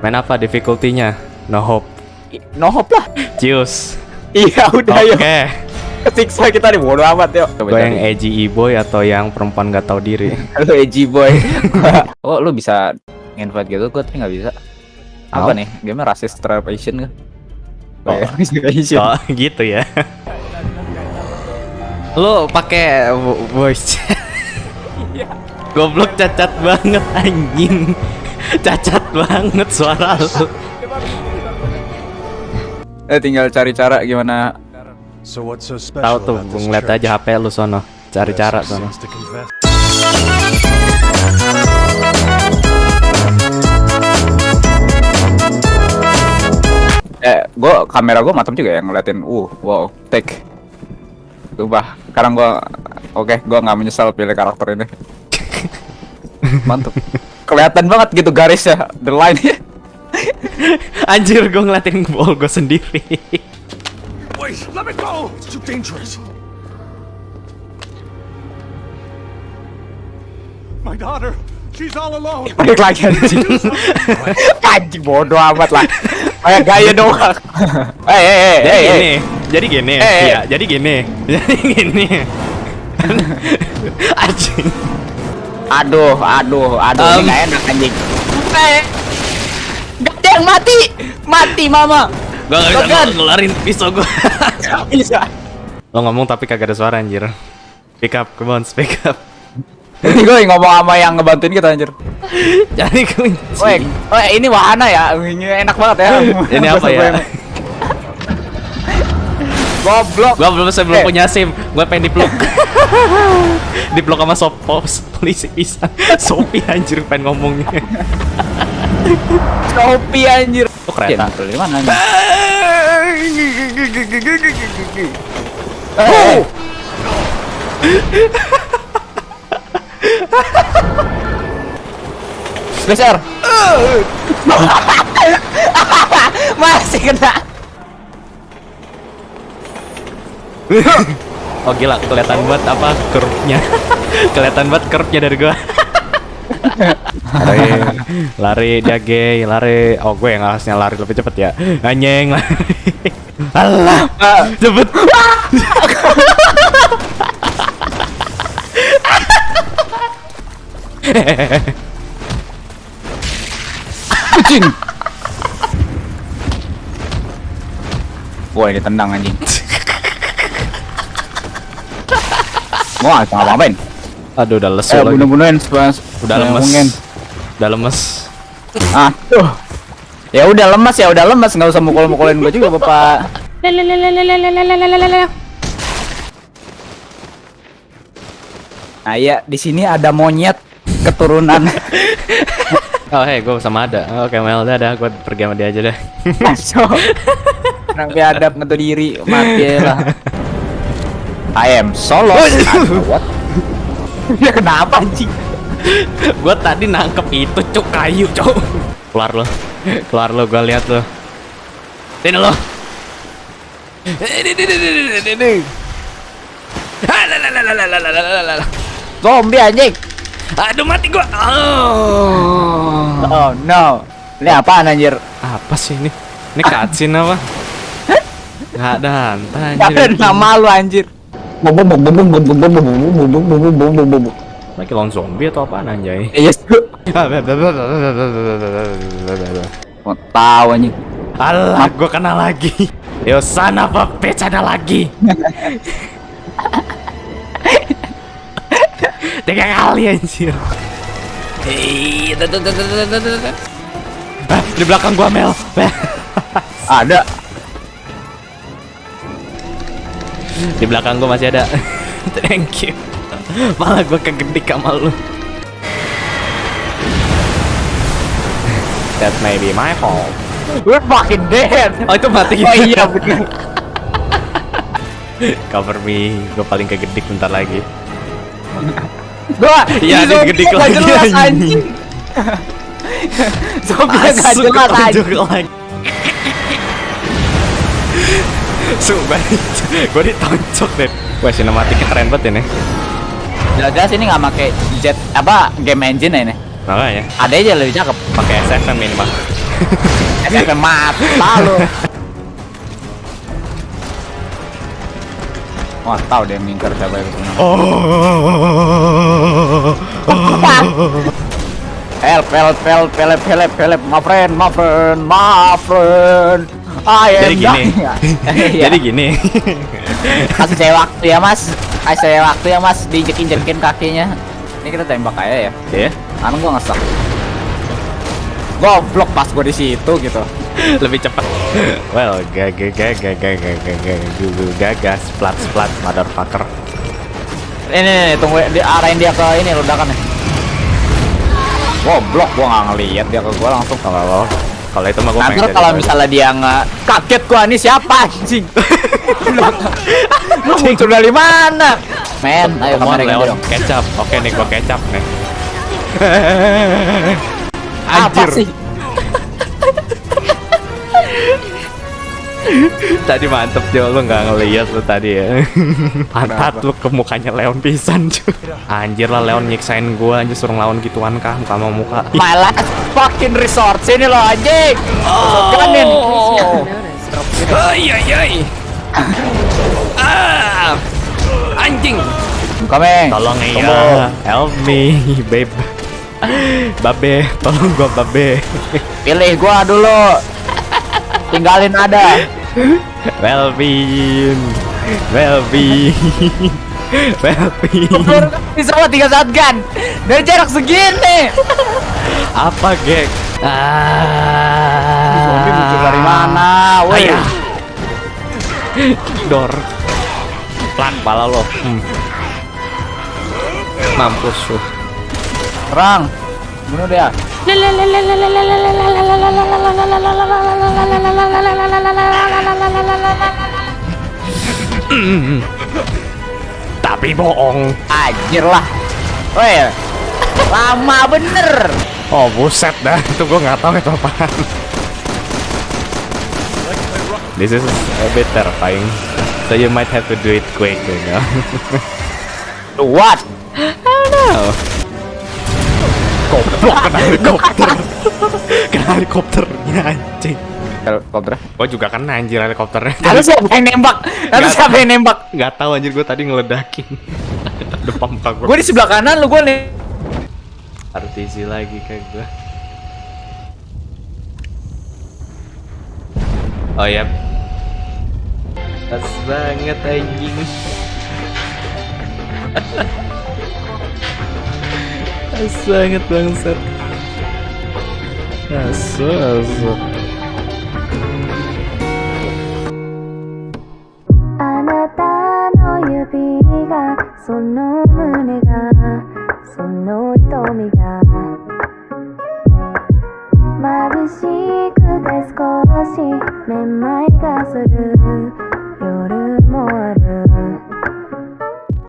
Main apa difficulty-nya? No hope. No hope lah. Cius. Iya udah Oke. yuk. Kesiksa kita nih bodo amat yuk. Gue yang edgy e-boy atau yang perempuan gak tahu diri? Lu edgy boy. oh lu bisa invite gitu, gue tapi nggak bisa. Apa Oh. nih? Game racist Asian kan? Oh. Oh, Asian. Oh, gitu ya. Lu pakai vo- voice chat. Goblok cacat banget anjing. Cacat banget suara lu. Eh tinggal cari cara gimana. So what's so special Tahu tuh, gue ngeliat aja HP lu sono. Cari cara sono. Eh gua kamera gua matang juga ya ngeliatin. Uh wow take. Sumpah, sekarang gua oke gua nggak menyesal pilih karakter ini. Mantap kelihatan banget gitu garisnya the line Anjir, gue ngeliatin ball gue sendiri. Wait, let me go! It's too dangerous. My daughter, she's all alone. balik lagi anjing anjing bodoh amat lah kayak gaya doang eh eh eh Jadi eh gini, eh jadi gini, eh. iya, jadi gini, jadi gini. Anjing. Aduh aduh aduh ini Um. nggak enak anjing eh gak ada yang mati mati mama Gue gak bisa ngel- ngelarin pisau gue. bisa Lo ngomong tapi kagak ada suara anjir. Pick up, come on, speak up. ini gue ngomong sama yang ngebantuin kita anjir Jadi kunci. Woi, oh, ini wahana ya, ini enak banget ya. Ini apa ya? Goblok. Gua belum saya belum Eh. punya SIM. Gua pengen dipeluk. dipeluk sama sopos polisi pisang. Sopi anjir pengen ngomongnya. Shopee anjir. Itu kereta. Iya, Di mana? Oh. Eh. Geser. Masih kena. Oh gila, kelihatan banget apa curve-nya. kelihatan banget curve-nya dari gua. lari, lari dia gay, lari. Oh gue yang harusnya lari lebih cepet ya. Anjing lari. Alah, Ah, cepet. Kucing. Wah, ini tendang anjing. Wah, nggak ngapain? Aduh udah lesu Eh, lagi. bunuh-bunuhin sepas. Udah lemes. Udah lemes. Ah, tuh. Ya udah lemas ya, udah lemas nggak usah mukul-mukulin gua juga, Bapak. Nah, iya, di sini ada monyet keturunan. Oh hei, gue sama ada. Oke Mel, udah dah, gue pergi sama dia aja deh. Masuk. Sampai ada ngetu diri, mati lah. I am solo. what? Nah, ya kenapa sih? gue tadi nangkep itu cuk kayu cuk. Keluar lo, keluar lo, gue lihat lo. Sini lo. Zombie anjing. Aduh mati gua. Oh. oh, no. Ini apaan anjir? Apa sih ini? Ini cutscene apa? Gak ada hantar anjir. Ada nama lu anjir. Lagi lawan zombie atau apaan anjay? Iya, mau tahu anjing. Alah, gua kena lagi. Yo sana apa pecana lagi. Tiga kali anjir. Hei, di belakang gua Mel. Ada. Di belakang gua masih ada. Thank you. Malah gua kegedik sama lu. That may be my fault. We're fucking dead. Oh itu mati Oh iya bener. Cover me, gue paling kegedik bentar lagi. Gua Iya, gede nggak lagi, jelas anjing. Zombie Masuk jelas anjing. Sumpah, gue ditonjok deh. Wah, sinematiknya keren banget ini. Jelas-jelas ini nggak pakai jet apa game engine ya ini. Makanya, Ada aja lebih cakep. pakai SFM ini mah. SMP mata lu. Wah, tahu dia yang mingkar siapa itu. Oh. Help, help, help, help, help, help, my friend, my friend, my friend. I am Jadi gini. Iya. Jadi gini. kasih saya waktu ya mas kasih saya waktu ya mas diinjek-injekin kakinya ini kita tembak aja ya Ya. anu gua ngesek goblok pas gua di situ gitu Lebih cepat. Well, gaga gaga gaga gaga gaga gaga splat splat motherfucker. ini nih, nih, tunggu di arahin dia ke ini ledakan nih goblok gua nggak ngeliat dia ke gua langsung Kalau kalau itu mah gue nanti kalau misalnya dia nggak kaget gua ini siapa anjing lu muncul dari mana men ayo Leon. dong Kecap. Oke nih, gua kecap nih. apa Anjir. sih Tadi mantep Jo, lu nggak ngeliat lu tadi ya. Pantat lu ke mukanya Leon pisan cuy. Anjir lah Leon nyiksain gua anjir suruh lawan gituan kah muka sama muka. my last fucking resort sini lo anjing Ganin. Ay ay ay. Ah. Anjing. Komeng Tolong iya, help me, babe. Babe, tolong gua babe. Pilih gua dulu. Tinggalin ada. Melvin, Melvin, Melvin. Bisa tiga shotgun. Dari jarak segini. Apa gek? Ah. Zombie muncul dari mana? Woi. Dor. Pelan pala lo. Hmm. Mampus lu. Serang. Bunuh dia. Tapi bohong. Anjir lah. Woi. Lama bener. Oh buset dah, itu gua nggak tahu itu apaan. This is a bit terrifying. So you might have to do it quick, you know. What? Oh. Goblok kena helikopter. kena helikopternya anjing. Helikopter. Gua juga kena anjir helikopternya. Lalu siapa yang nembak? Lalu Nggak siapa yang nembak? Nggak tahu anjir gua tadi ngeledakin. Depan muka gua. Gue di sebelah kanan lu gue nih artisi lagi kayak gue oh ya pas banget anjing. Pas banget bangsat. Asu asu sono mune ga. その瞳が眩しくて少しめまいがする。夜もある。